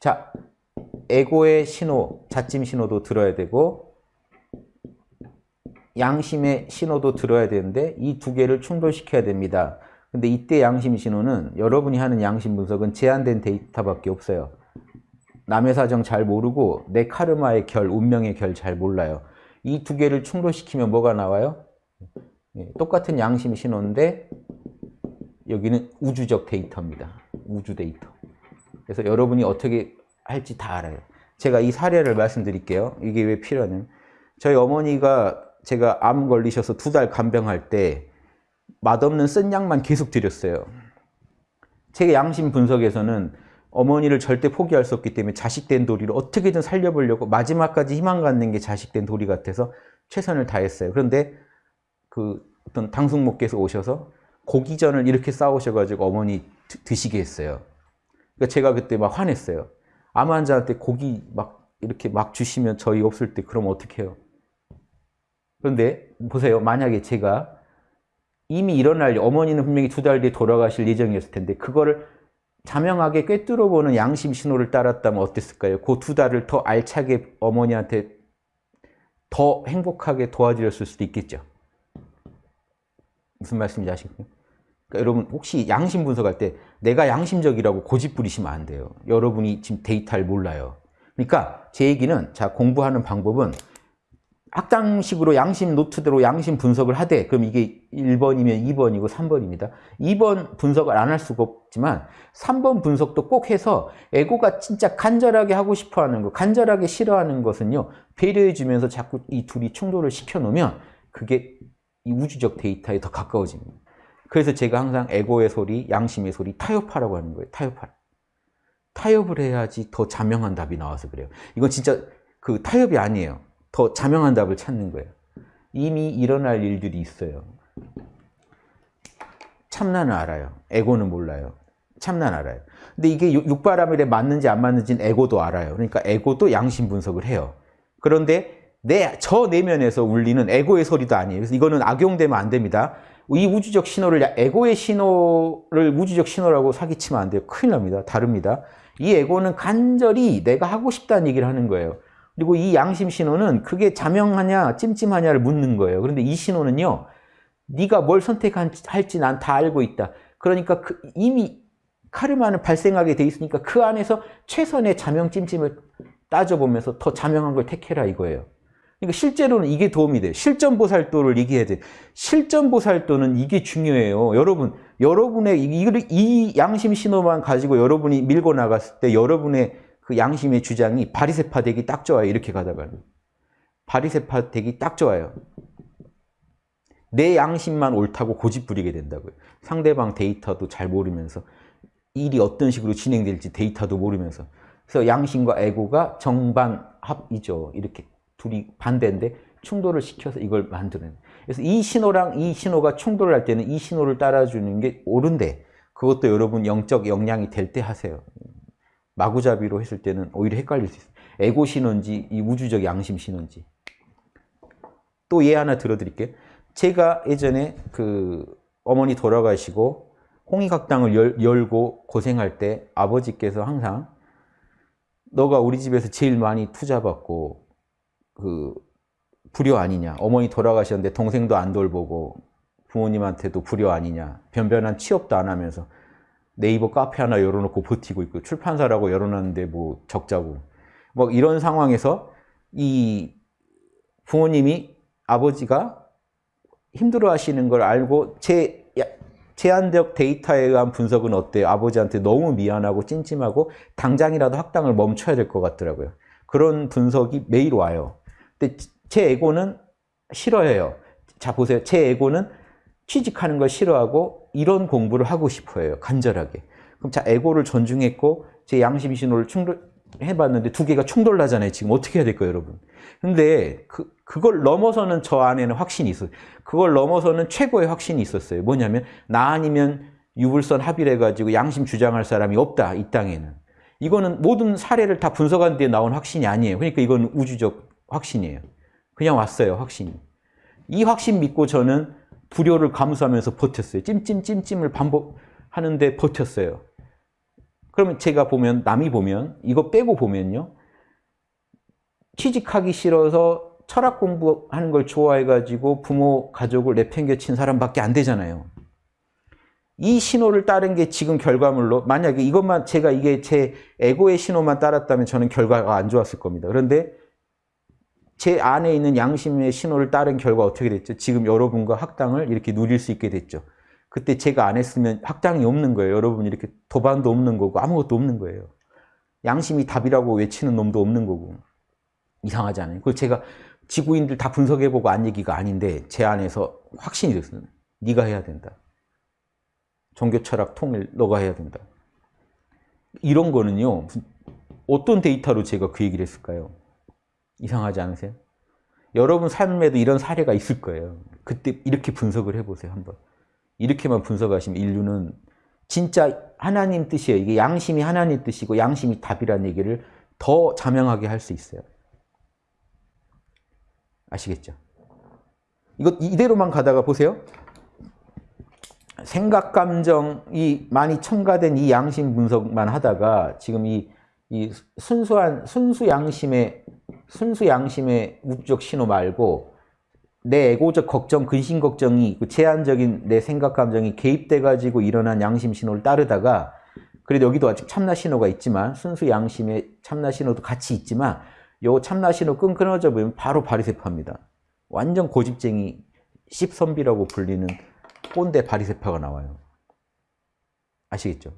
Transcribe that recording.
자, 에고의 신호, 자찜 신호도 들어야 되고 양심의 신호도 들어야 되는데 이 두 개를 충돌시켜야 됩니다. 근데 이때 양심 신호는 여러분이 하는 양심 분석은 제한된 데이터밖에 없어요. 남의 사정 잘 모르고 내 카르마의 결, 운명의 결 잘 몰라요. 이 두 개를 충돌시키면 뭐가 나와요? 예, 똑같은 양심 신호인데 여기는 우주적 데이터입니다. 우주 데이터. 그래서 여러분이 어떻게 할지 다 알아요. 제가 이 사례를 말씀드릴게요. 이게 왜 필요하냐면 저희 어머니가 제가 암 걸리셔서 두 달 간병할 때 맛없는 쓴 약만 계속 드렸어요. 제 양심 분석에서는 어머니를 절대 포기할 수 없기 때문에 자식된 도리를 어떻게든 살려보려고 마지막까지 희망 갖는 게 자식된 도리 같아서 최선을 다했어요. 그런데 그 어떤 당숙목께서 오셔서 고기전을 이렇게 싸우셔가지고 어머니 드시게 했어요. 그러니까 제가 그때 막 화냈어요. 암 환자한테 고기 막 이렇게 막 주시면 저희 없을 때 그럼 어떻게 해요? 그런데 보세요. 만약에 제가 이미 일어날 어머니는 분명히 두 달 뒤에 돌아가실 예정이었을 텐데 그거를 자명하게 꿰뚫어보는 양심 신호를 따랐다면 어땠을까요? 그 두 달을 더 알차게 어머니한테 더 행복하게 도와드렸을 수도 있겠죠. 무슨 말씀인지 아시겠어요? 그러니까 여러분 혹시 양심 분석할 때 내가 양심적이라고 고집 부리시면 안 돼요. 여러분이 지금 데이터를 몰라요. 그러니까 제 얘기는 자 공부하는 방법은 학당식으로 양심 노트대로 양심 분석을 하되 그럼 이게 1번이면 2번이고 3번입니다. 2번 분석을 안 할 수가 없지만 3번 분석도 꼭 해서 에고가 진짜 간절하게 하고 싶어 하는 거, 간절하게 싫어하는 것은요. 배려해 주면서 자꾸 이 둘이 충돌을 시켜 놓으면 그게 이 우주적 데이터에 더 가까워집니다. 그래서 제가 항상 에고의 소리, 양심의 소리 타협하라고 하는 거예요. 타협하라. 타협을 해야지 더 자명한 답이 나와서 그래요. 이건 진짜 그 타협이 아니에요. 더 자명한 답을 찾는 거예요. 이미 일어날 일들이 있어요. 참나는 알아요. 에고는 몰라요. 참나는 알아요. 근데 이게 육바라밀에 맞는지 안 맞는지는 에고도 알아요. 그러니까 에고도 양심 분석을 해요. 그런데 내, 저 내면에서 울리는 에고의 소리도 아니에요. 그래서 이거는 악용되면 안 됩니다. 이 우주적 신호를, 에고의 신호를 우주적 신호라고 사기치면 안 돼요. 큰일 납니다. 다릅니다. 이 에고는 간절히 내가 하고 싶다는 얘기를 하는 거예요. 그리고 이 양심 신호는 그게 자명하냐 찜찜하냐를 묻는 거예요. 그런데 이 신호는요. 네가 뭘 선택할지 난 다 알고 있다. 그러니까 그 이미 카르마는 발생하게 돼 있으니까 그 안에서 최선의 자명 찜찜을 따져보면서 더 자명한 걸 택해라 이거예요. 그러니까 실제로는 이게 도움이 돼요. 실전보살도를 얘기해야 돼요. 실전보살도는 이게 중요해요. 여러분, 여러분의 이, 이 양심 신호만 가지고 여러분이 밀고 나갔을 때 여러분의 그 양심의 주장이 바리세파 되기 딱 좋아요. 이렇게 가다가. 바리세파 되기 딱 좋아요. 내 양심만 옳다고 고집 부리게 된다고요. 상대방 데이터도 잘 모르면서 일이 어떤 식으로 진행될지 데이터도 모르면서 그래서 양심과 에고가 정반합이죠. 이렇게 둘이 반대인데 충돌을 시켜서 이걸 만드는 그래서 이 신호랑 이 신호가 충돌을 할 때는 이 신호를 따라주는 게 옳은데 그것도 여러분 영적 역량이 될 때 하세요. 마구잡이로 했을 때는 오히려 헷갈릴 수 있어요. 에고 신호인지 이 우주적 양심 신호인지. 또 예 하나 들어드릴게요. 제가 예전에 그 어머니 돌아가시고 홍익학당을 열, 열고 고생할 때 아버지께서 항상 너가 우리 집에서 제일 많이 투자받고 그 불효 아니냐 어머니 돌아가셨는데 동생도 안 돌보고 부모님한테도 불효 아니냐 변변한 취업도 안 하면서 네이버 카페 하나 열어놓고 버티고 있고 출판사라고 열어놨는데 뭐 적자고 뭐 이런 상황에서 이 부모님이 아버지가 힘들어 하시는 걸 알고 제 제한적 데이터에 의한 분석은 어때요? 아버지한테 너무 미안하고 찜찜하고 당장이라도 학당을 멈춰야 될 것 같더라고요. 그런 분석이 매일 와요. 근데 제 에고는 싫어해요. 자 보세요. 제 에고는 취직하는 걸 싫어하고 이런 공부를 하고 싶어해요. 간절하게. 그럼 자 에고를 존중했고 제 양심 신호를 충돌해봤는데 두 개가 충돌나잖아요. 지금 어떻게 해야 될까요, 여러분? 근데 그, 그걸 넘어서는 저 안에는 확신이 있어요. 그걸 넘어서는 최고의 확신이 있었어요. 뭐냐면 나 아니면 유불선 합의해가지고 양심 주장할 사람이 없다, 이 땅에는. 이거는 모든 사례를 다 분석한 뒤에 나온 확신이 아니에요. 그러니까 이건 우주적 확신이에요. 그냥 왔어요, 확신이. 이 확신 믿고 저는 불효를 감수하면서 버텼어요. 찜찜찜찜을 반복하는데 버텼어요. 그러면 제가 보면 남이 보면 이거 빼고 보면요. 취직하기 싫어서 철학 공부하는 걸 좋아해가지고 부모 가족을 내팽개친 사람밖에 안 되잖아요. 이 신호를 따른 게 지금 결과물로 만약에 이것만 제가 이게 제 에고의 신호만 따랐다면 저는 결과가 안 좋았을 겁니다. 그런데 제 안에 있는 양심의 신호를 따른 결과 어떻게 됐죠? 지금 여러분과 학당을 이렇게 누릴 수 있게 됐죠. 그때 제가 안 했으면 학당이 없는 거예요. 여러분 이렇게 도반도 없는 거고 아무것도 없는 거예요. 양심이 답이라고 외치는 놈도 없는 거고 이상하지 않아요? 그걸 제가 지구인들 다 분석해보고 안 얘기가 아닌데 제 안에서 확신이 됐어요. 네가 해야 된다. 종교 철학 통일 너가 해야 된다. 이런 거는요. 어떤 데이터로 제가 그 얘기를 했을까요? 이상하지 않으세요? 여러분 삶에도 이런 사례가 있을 거예요. 그때 이렇게 분석을 해보세요. 한번. 이렇게만 분석하시면 인류는 진짜 하나님 뜻이에요. 이게 양심이 하나님 뜻이고 양심이 답이라는 얘기를 더 자명하게 할 수 있어요. 아시겠죠? 이거 이대로만 가다가 보세요. 생각, 감정이 많이 첨가된 이 양심 분석만 하다가 지금 이, 이 순수한, 순수 양심의, 순수 양심의 우적 신호 말고 내 에고적 걱정, 근심 걱정이 그 제한적인 내 생각, 감정이 개입돼 가지고 일어난 양심 신호를 따르다가 그래도 여기도 아직 참나 신호가 있지만 순수 양심의 참나 신호도 같이 있지만 요 참나 신호 끈 끊어져 보면 바로 바리세파입니다. 완전 고집쟁이 씹선비라고 불리는 꼰대 바리세파가 나와요. 아시겠죠?